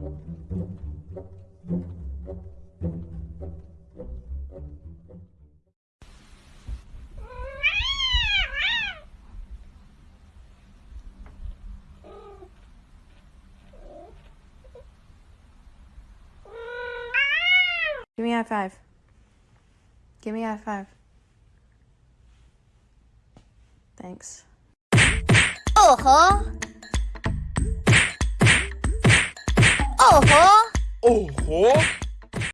Give me a five. Give me a five. Thanks. 哦吼哦吼